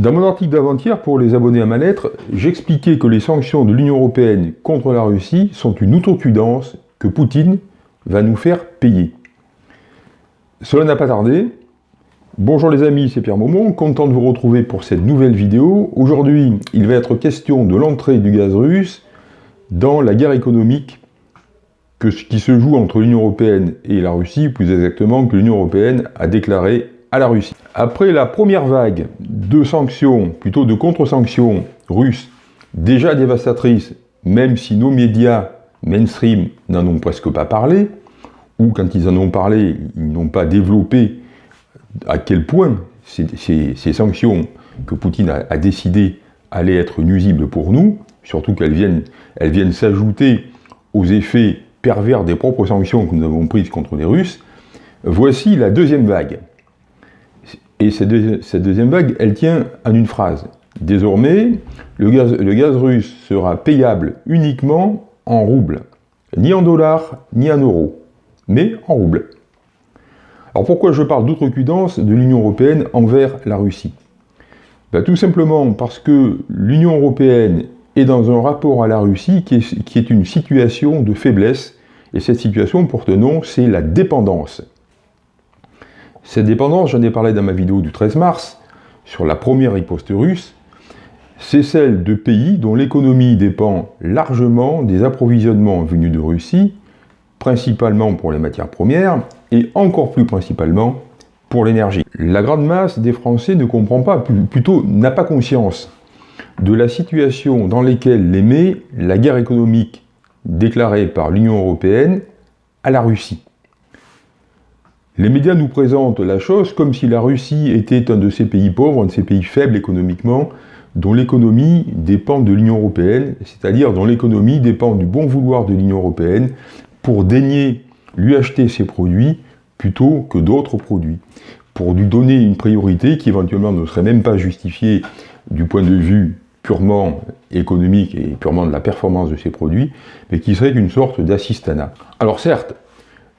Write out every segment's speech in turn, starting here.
Dans mon article d'avant-hier, pour les abonnés à ma lettre, j'expliquais que les sanctions de l'Union Européenne contre la Russie sont une outrecuidance que Poutine va nous faire payer. Cela n'a pas tardé. Bonjour les amis, c'est Pierre Maumont, content de vous retrouver pour cette nouvelle vidéo. Aujourd'hui, il va être question de l'entrée du gaz russe dans la guerre économique que, qui se joue entre l'Union Européenne et la Russie, plus exactement que l'Union Européenne a déclaré Après la première vague de sanctions, plutôt de contre-sanctions russes, déjà dévastatrices, même si nos médias mainstream n'en ont presque pas parlé, ou quand ils en ont parlé, ils n'ont pas développé à quel point ces, sanctions que Poutine a, décidé allaient être nuisibles pour nous, surtout qu'elles viennent, elles viennent s'ajouter aux effets pervers des propres sanctions que nous avons prises contre les Russes, voici la deuxième vague. Et cette, deuxième vague, elle tient en une phrase. Désormais, le gaz, russe sera payable uniquement en roubles. Ni en dollars, ni en euros, mais en roubles. Alors pourquoi je parle d'outrecuidance de l'Union Européenne envers la Russie? Ben, Tout simplement parce que l'Union Européenne est dans un rapport à la Russie qui est, qui est une situation de faiblesse, et cette situation porte nom, c'est la dépendance. Cette dépendance, j'en ai parlé dans ma vidéo du 13 mars, sur la première riposte russe, c'est celle de pays dont l'économie dépend largement des approvisionnements venus de Russie, principalement pour les matières premières, et encore plus principalement pour l'énergie. La grande masse des Français ne comprend pas, plutôt n'a pas conscience de la situation dans laquelle les met la guerre économique déclarée par l'Union Européenne à la Russie. Les médias nous présentent la chose comme si la Russie était un de ces pays pauvres, un de ces pays faibles économiquement, dont l'économie dépend de l'Union Européenne, c'est-à-dire dont l'économie dépend du bon vouloir de l'Union Européenne pour daigner lui acheter ses produits plutôt que d'autres produits, pour lui donner une priorité qui éventuellement ne serait même pas justifiée du point de vue purement économique et purement de la performance de ses produits, mais qui serait une sorte d'assistanat. Alors certes,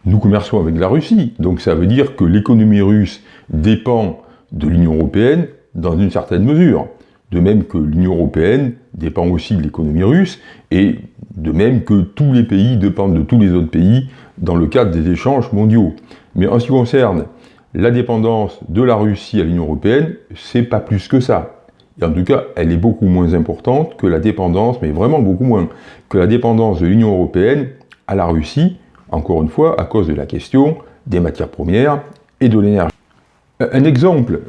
nous commerçons avec la Russie, donc ça veut dire que l'économie russe dépend de l'Union Européenne dans une certaine mesure. De même que l'Union Européenne dépend aussi de l'économie russe, et de même que tous les pays dépendent de tous les autres pays dans le cadre des échanges mondiaux. Mais en ce qui concerne la dépendance de la Russie à l'Union Européenne, c'est pas plus que ça. Et en tout cas, elle est beaucoup moins importante que la dépendance, mais vraiment beaucoup moins, que la dépendance de l'Union Européenne à la Russie, encore une fois, à cause de la question des matières premières et de l'énergie. Un exemple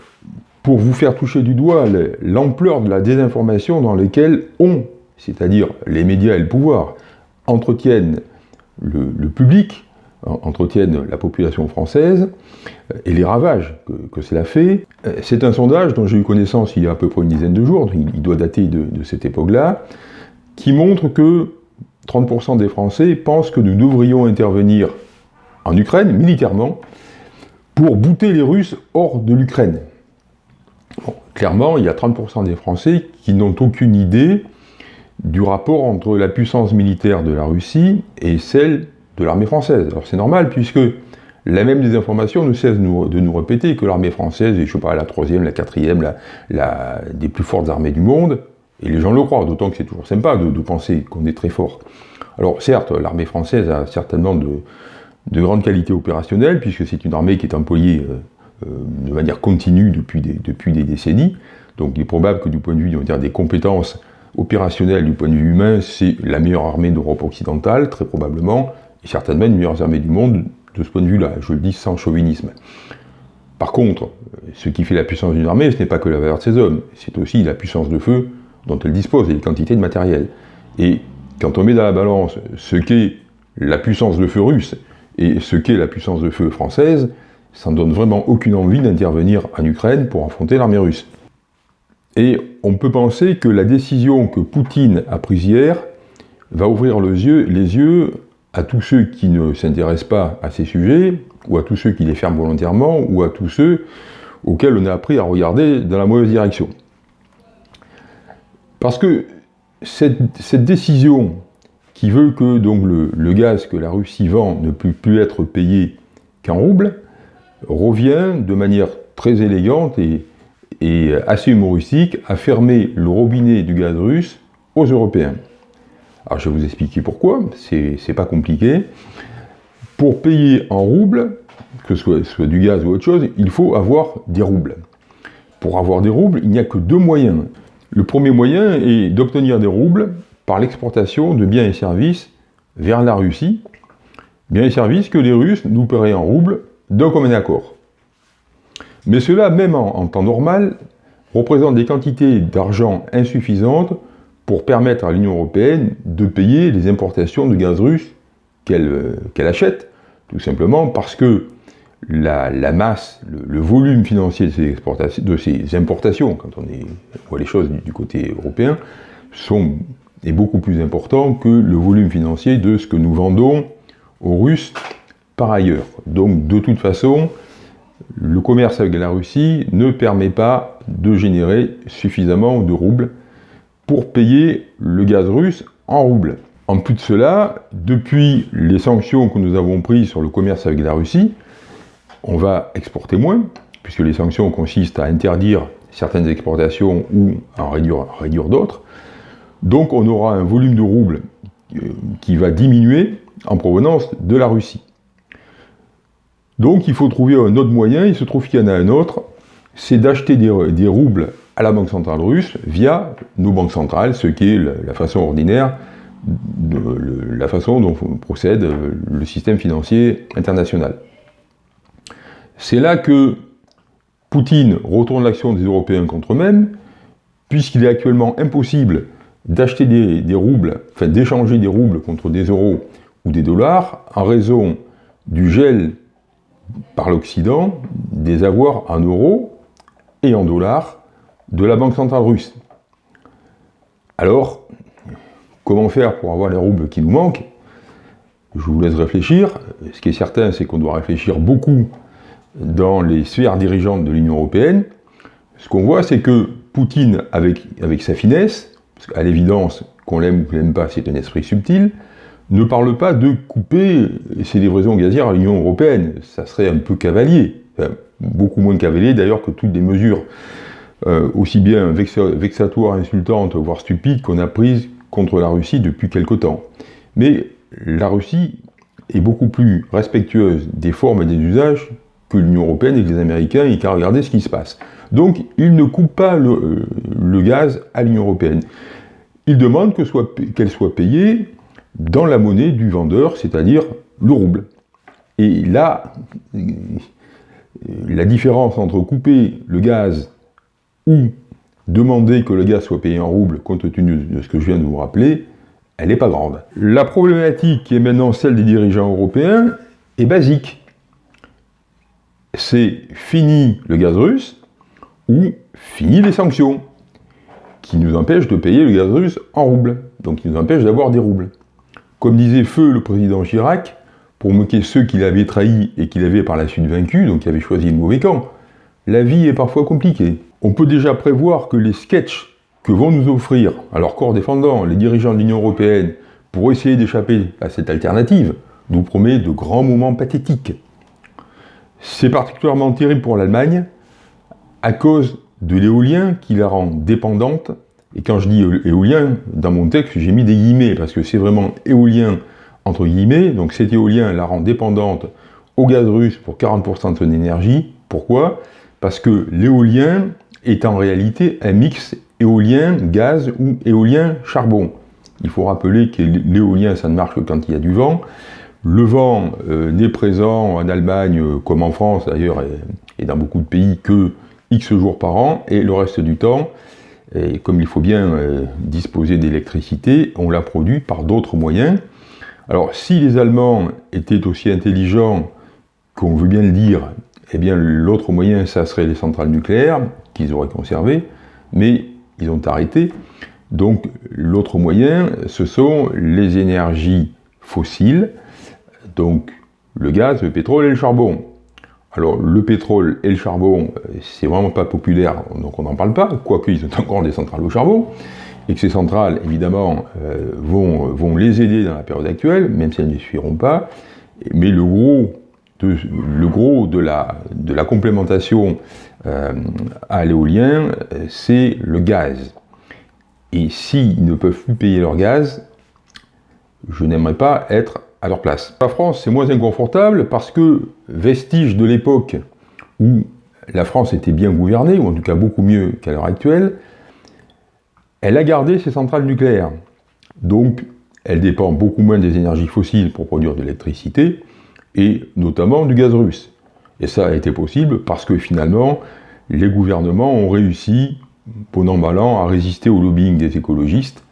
pour vous faire toucher du doigt l'ampleur de la désinformation dans laquelle on, c'est-à-dire les médias et le pouvoir, entretiennent le, public, entretiennent la population française et les ravages que, cela fait. C'est un sondage dont j'ai eu connaissance il y a à peu près une dizaine de jours, il, doit dater de, de cette époque-là, qui montre que 30% des Français pensent que nous devrions intervenir en Ukraine, militairement, pour bouter les Russes hors de l'Ukraine. clairement, il y a 30% des Français qui n'ont aucune idée du rapport entre la puissance militaire de la Russie et celle de l'armée française. Alors c'est normal, puisque la même désinformation ne cesse de nous répéter que l'armée française est, je sais pas, la troisième, la quatrième, la, la, des plus fortes armées du monde, et les gens le croient, d'autant que c'est toujours sympa de, penser qu'on est très fort. Alors certes, l'armée française a certainement de, grandes qualités opérationnelles, puisque c'est une armée qui est employée euh, euh, de manière continue depuis des, décennies. Donc il est probable que du point de vue des compétences opérationnelles, du point de vue humain, c'est la meilleure armée d'Europe occidentale, très probablement, et certainement une meilleure armée du monde de ce point de vue-là, je le dis sans chauvinisme. Par contre, ce qui fait la puissance d'une armée, ce n'est pas que la valeur de ses hommes, c'est aussi la puissance de feu dont elle dispose et les quantités de matériel. Et quand on met dans la balance ce qu'est la puissance de feu russe et ce qu'est la puissance de feu française, ça ne donne vraiment aucune envie d'intervenir en Ukraine pour affronter l'armée russe. Et on peut penser que la décision que Poutine a prise hier va ouvrir les yeux, les yeux à tous ceux qui ne s'intéressent pas à ces sujets, ou à tous ceux qui les ferment volontairement, ou à tous ceux auxquels on a appris à regarder dans la mauvaise direction. Parce que cette, décision qui veut que donc le, gaz que la Russie vend ne peut plus être payé qu'en roubles, revient de manière très élégante et, assez humoristique, a fermé le robinet du gaz russe aux Européens. Alors je vais vous expliquer pourquoi, c'est pas compliqué. Pour payer en roubles, que ce soit, soit, du gaz ou autre chose, il faut avoir des roubles. Pour avoir des roubles, il n'y a que deux moyens. Le premier moyen est d'obtenir des roubles par l'exportation de biens et services vers la Russie, biens et services que les Russes nous paieraient en roubles d'un commun accord. Mais cela, même en, temps normal, représente des quantités d'argent insuffisantes pour permettre à l'Union Européenne de payer les importations de gaz russe qu'elle euh, achète, tout simplement parce que la, masse, le, volume financier de ces, ces, importations, quand on, voit les choses du, côté européen, est beaucoup plus important que le volume financier de ce que nous vendons aux Russes par ailleurs. Donc de toute façon, le commerce avec la Russie ne permet pas de générer suffisamment de roubles pour payer le gaz russe en roubles. En plus de cela, depuis les sanctions que nous avons prises sur le commerce avec la Russie, on va exporter moins, puisque les sanctions consistent à interdire certaines exportations ou à en réduire, d'autres. Donc on aura un volume de roubles euh, qui va diminuer en provenance de la Russie. Donc il faut trouver un autre moyen, il se trouve qu'il y en a un autre, c'est d'acheter des, roubles à la Banque Centrale Russe via nos banques centrales, ce qui est la, façon ordinaire, de, la façon dont procède le système financier international. C'est là que Poutine retourne l'action des Européens contre eux-mêmes, puisqu'il est actuellement impossible d'acheter des, roubles, enfin d'échanger des roubles contre des euros ou des dollars, en raison du gel par l'Occident des avoirs en euros et en dollars de la Banque centrale russe. Alors, comment faire pour avoir les roubles qui nous manquent? Je vous laisse réfléchir. Ce qui est certain, c'est qu'on doit réfléchir beaucoup dans les sphères dirigeantes de l'Union Européenne. Ce qu'on voit, c'est que Poutine, avec, avec sa finesse, parce qu'à l'évidence, qu'on l'aime ou qu'on l'aime pas, c'est un esprit subtil, ne parle pas de couper ses livraisons gazières à l'Union Européenne. Ça serait un peu cavalier. beaucoup moins cavalier d'ailleurs que toutes les mesures euh, aussi bien vexatoires, insultantes, voire stupides qu'on a prises contre la Russie depuis quelque temps. Mais la Russie est beaucoup plus respectueuse des formes et des usages que l'Union Européenne et que les Américains et qu'à regarder ce qui se passe. Donc, ils ne coupent pas le, euh, gaz à l'Union Européenne. Ils demandent qu'elle soit, soit payée dans la monnaie du vendeur, c'est-à-dire le rouble. Et là, euh, la différence entre couper le gaz ou demander que le gaz soit payé en rouble, compte tenu de ce que je viens de vous rappeler, elle n'est pas grande. La problématique qui est maintenant celle des dirigeants européens est basique. C'est fini le gaz russe ou fini les sanctions qui nous empêchent de payer le gaz russe en rouble, donc qui nous empêchent d'avoir des roubles. Comme disait Feu le président Chirac, pour moquer ceux qu'il avait trahis et qu'il avait par la suite vaincus, donc qui avaient choisi le mauvais camp, la vie est parfois compliquée. On peut déjà prévoir que les sketchs que vont nous offrir, à leur corps défendant, les dirigeants de l'Union Européenne, pour essayer d'échapper à cette alternative, nous promet de grands moments pathétiques. C'est particulièrement terrible pour l'Allemagne, à cause de l'éolien qui la rend dépendante et quand je dis éolien, dans mon texte, j'ai mis des guillemets, parce que c'est vraiment éolien entre guillemets, donc cet éolien la rend dépendante au gaz russe pour 40% de son énergie. Pourquoi? Parce que l'éolien est en réalité un mix éolien, gaz ou éolien, charbon. Il faut rappeler que l'éolien, ça ne marche que quand il y a du vent. Le vent euh, n'est présent en Allemagne, comme en France d'ailleurs, et, dans beaucoup de pays, que X jours par an, et le reste du temps, comme il faut bien euh, disposer d'électricité, on la produit par d'autres moyens. Alors, si les Allemands étaient aussi intelligents qu'on veut bien le dire, eh bien, l'autre moyen, ça serait les centrales nucléaires, qu'ils auraient conservées, mais ils ont arrêté. Donc, l'autre moyen, ce sont les énergies fossiles, donc le gaz, le pétrole et le charbon. Alors, le pétrole et le charbon, euh, c'est vraiment pas populaire, donc on n'en parle pas, quoique ils ont encore des centrales au charbon, et que ces centrales, évidemment, euh, vont, les aider dans la période actuelle, même si elles ne suffiront pas. Mais le gros de la complémentation euh, à l'éolien, c'est le gaz. Et s'ils ne peuvent plus payer leur gaz, je n'aimerais pas être La France, c'est moins inconfortable parce que, vestige de l'époque où la France était bien gouvernée, ou en tout cas beaucoup mieux qu'à l'heure actuelle, elle a gardé ses centrales nucléaires. Donc, elle dépend beaucoup moins des énergies fossiles pour produire de l'électricité, et notamment du gaz russe. Et ça a été possible parce que finalement, les gouvernements ont réussi, bon an mal à résister au lobbying des écologistes,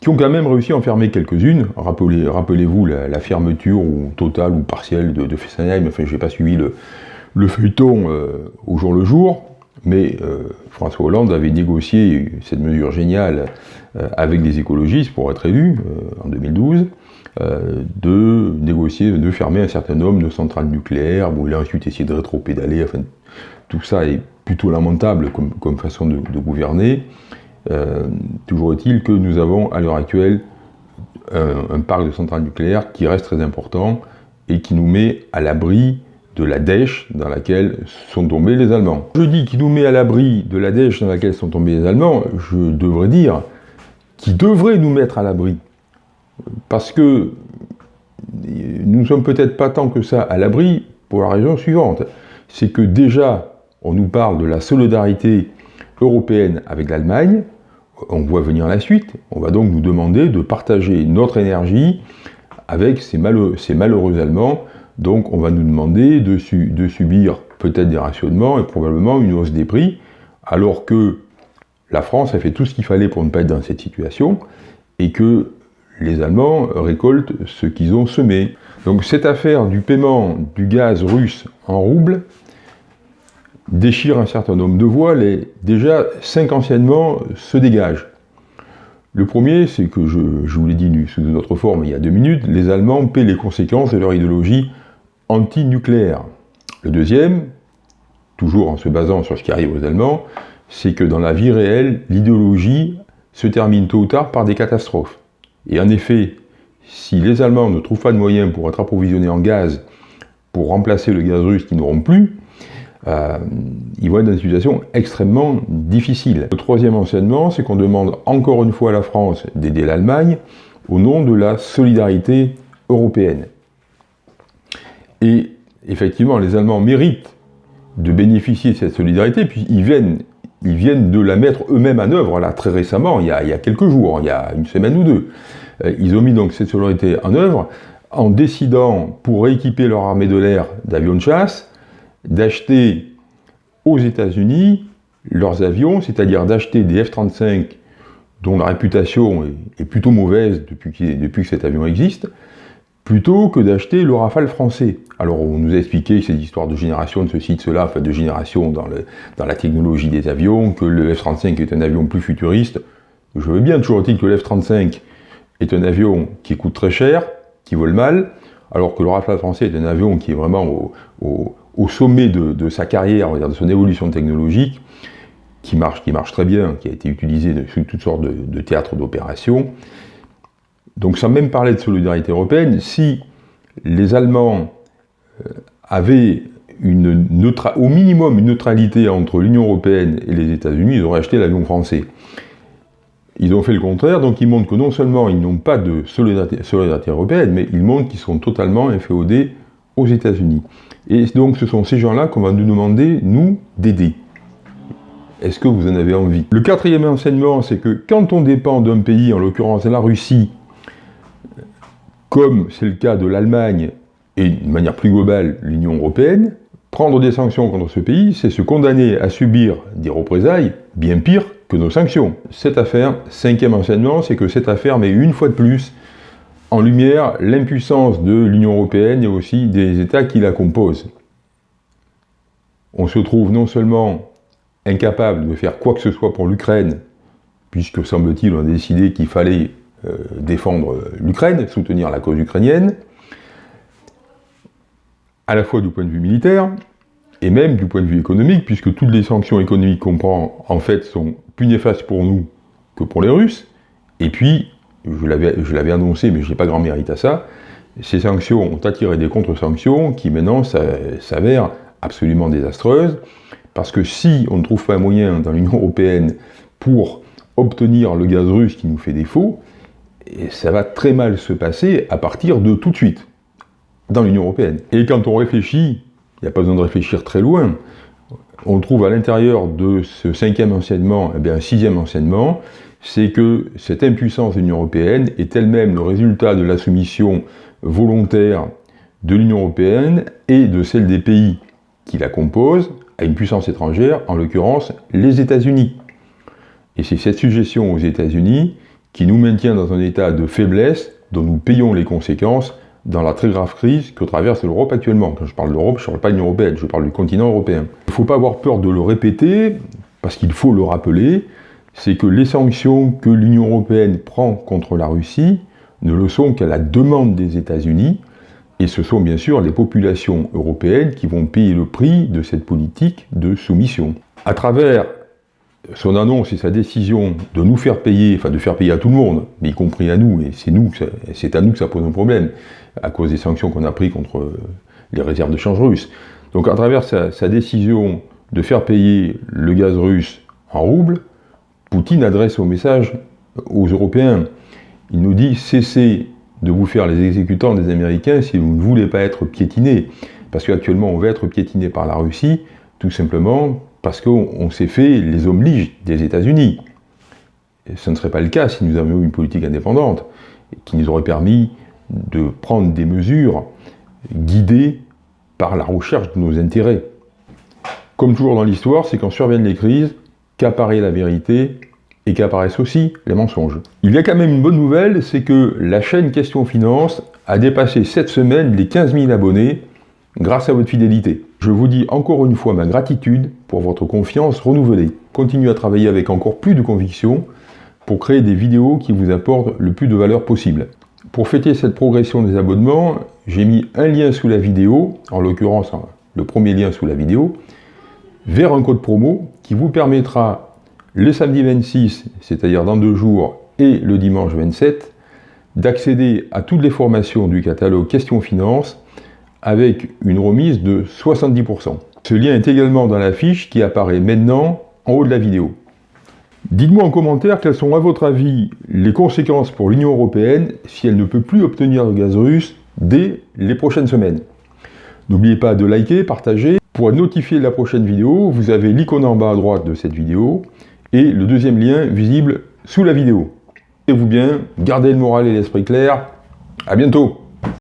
qui ont quand même réussi à en fermer quelques-unes. Rappelez-vous la, fermeture totale ou partielle de, Fessenheim, enfin je n'ai pas suivi le, feuilleton euh, au jour le jour, mais euh, François Hollande avait négocié cette mesure géniale euh, avec des écologistes pour être élu en 2012. Euh, de négocier, de fermer un certain nombre de centrales nucléaires, bon, il a ensuite essayé de rétro-pédaler, enfin, tout ça est plutôt lamentable comme, façon de, gouverner. Euh, toujours est-il que nous avons à l'heure actuelle un, parc de centrales nucléaires qui reste très important et qui nous met à l'abri de la dèche dans laquelle sont tombés les Allemands. Je dis qu'il nous met à l'abri de la dèche dans laquelle sont tombés les Allemands, je devrais dire qui devrait nous mettre à l'abri parce que nous ne sommes peut-être pas tant que ça à l'abri pour la raison suivante. C'est que déjà, on nous parle de la solidarité européenne avec l'Allemagne, on voit venir la suite, on va donc nous demander de partager notre énergie avec ces malheureux, Allemands, donc on va nous demander de, de subir peut-être des rationnements et probablement une hausse des prix, alors que la France a fait tout ce qu'il fallait pour ne pas être dans cette situation, et que les Allemands récoltent ce qu'ils ont semé. Donc cette affaire du paiement du gaz russe en roubles déchire un certain nombre de voiles et déjà cinq anciennement se dégagent. Le premier, c'est que je, vous l'ai dit sous une autre forme il y a deux minutes, les Allemands paient les conséquences de leur idéologie anti-nucléaire. Le deuxième, toujours en se basant sur ce qui arrive aux Allemands, c'est que dans la vie réelle, l'idéologie se termine tôt ou tard par des catastrophes. Et en effet, si les Allemands ne trouvent pas de moyens pour être approvisionnés en gaz pour remplacer le gaz russe qu'ils n'auront plus, euh, ils vont être dans une situation extrêmement difficile. Le troisième enseignement, c'est qu'on demande encore une fois à la France d'aider l'Allemagne au nom de la solidarité européenne. Et effectivement, les Allemands méritent de bénéficier de cette solidarité, puis ils viennent, ils viennent de la mettre eux-mêmes en œuvre, là, très récemment, il y, a, il y a quelques jours, il y a une semaine ou deux. Euh, ils ont mis donc cette solidarité en œuvre en décidant, pour rééquiper leur armée de l'air d'avions de chasse, d'acheter aux États-Unis leurs avions, c'est-à-dire d'acheter des F-35 dont la réputation est, plutôt mauvaise depuis, depuis, que cet avion existe, plutôt que d'acheter le Rafale français. Alors on nous a expliqué cette histoire de génération de ceci, de cela, enfin de génération dans, le, dans la technologie des avions, que le F-35 est un avion plus futuriste. Je veux bien toujours dire que le F-35 est un avion qui coûte très cher, qui vole mal, alors que le Rafale français est un avion qui est vraiment au, sommet de, sa carrière, de son évolution technologique, qui marche, qui marche très bien, qui a été utilisé sur toutes sortes de, théâtres d'opération. Donc sans même parler de solidarité européenne, si les Allemands euh, avaient une au minimum une neutralité entre l'Union européenne et les États-Unis, ils auraient acheté l'avion français. Ils ont fait le contraire, donc ils montrent que non seulement ils n'ont pas de solidarité, européenne, mais ils montrent qu'ils sont totalement inféodés aux États-Unis. Et donc ce sont ces gens-là qu'on va nous demander, nous, d'aider. Est-ce que vous en avez envie? Le quatrième enseignement, c'est que quand on dépend d'un pays, en l'occurrence la Russie, comme c'est le cas de l'Allemagne et de manière plus globale l'Union Européenne, prendre des sanctions contre ce pays, c'est se condamner à subir des représailles bien pires que nos sanctions. Cette affaire, cinquième enseignement, c'est que cette affaire met une fois de plus en lumière l'impuissance de l'Union Européenne et aussi des États qui la composent. On se trouve non seulement incapable de faire quoi que ce soit pour l'Ukraine, puisque semble-t-il on a décidé qu'il fallait euh, défendre l'Ukraine, soutenir la cause ukrainienne, à la fois du point de vue militaire, et même du point de vue économique, puisque toutes les sanctions économiques qu'on prend, en fait, sont plus néfastes pour nous que pour les Russes. Et puis, je l'avais annoncé, mais je n'ai pas grand mérite à ça, ces sanctions ont attiré des contre-sanctions qui maintenant s'avèrent absolument désastreuses, parce que si on ne trouve pas un moyen dans l'Union Européenne pour obtenir le gaz russe qui nous fait défaut, ça va très mal se passer à partir de tout de suite, dans l'Union Européenne. Et quand on réfléchit, il n'y a pas besoin de réfléchir très loin, on trouve à l'intérieur de ce cinquième enseignement eh bien, un sixième enseignement, c'est que cette impuissance de l'Union Européenne est elle-même le résultat de la soumission volontaire de l'Union Européenne et de celle des pays qui la composent à une puissance étrangère, en l'occurrence les États-Unis. Et c'est cette suggestion aux États-Unis qui nous maintient dans un état de faiblesse dont nous payons les conséquences dans la très grave crise que traverse l'Europe actuellement. Quand je parle d'Europe, je ne parle pas de l'Union Européenne, je parle du continent européen. Il ne faut pas avoir peur de le répéter, parce qu'il faut le rappeler, c'est que les sanctions que l'Union Européenne prend contre la Russie ne le sont qu'à la demande des États-Unis, et ce sont bien sûr les populations européennes qui vont payer le prix de cette politique de soumission. À travers son annonce et sa décision de nous faire payer, enfin de faire payer à tout le monde, mais y compris à nous, et c'est à nous que ça pose un problème, à cause des sanctions qu'on a prises contre les réserves de change russes. Donc à travers sa, sa, décision de faire payer le gaz russe en roubles, Poutine adresse au message aux Européens. Il nous dit cessez de vous faire les exécutants des Américains si vous ne voulez pas être piétinés. Parce qu'actuellement on va être piétiné par la Russie, tout simplement parce qu'on s'est fait les hommes des États-Unis. Ce ne serait pas le cas si nous avions une politique indépendante, qui nous aurait permis de prendre des mesures guidées par la recherche de nos intérêts. Comme toujours dans l'histoire, c'est quand surviennent les crises qu'apparaît la vérité et qu'apparaissent aussi les mensonges. Il y a quand même une bonne nouvelle, c'est que la chaîne Question Finance a dépassé cette semaine les 15 000 abonnés grâce à votre fidélité. Je vous dis encore une fois ma gratitude pour votre confiance renouvelée. Continuez à travailler avec encore plus de conviction pour créer des vidéos qui vous apportent le plus de valeur possible. Pour fêter cette progression des abonnements, j'ai mis un lien sous la vidéo, en l'occurrence le premier lien sous la vidéo, vers un code promo qui vous permettra le samedi 26, c'est-à-dire dans deux jours, et le dimanche 27, d'accéder à toutes les formations du catalogue Questions Finance avec une remise de 70%. Ce lien est également dans la fiche qui apparaît maintenant en haut de la vidéo. Dites-moi en commentaire quelles sont à votre avis les conséquences pour l'Union Européenne si elle ne peut plus obtenir le gaz russe dès les prochaines semaines. N'oubliez pas de liker, partager. Pour être notifié de la prochaine vidéo, vous avez l'icône en bas à droite de cette vidéo et le deuxième lien visible sous la vidéo. Et vous bien, gardez le moral et l'esprit clair. À bientôt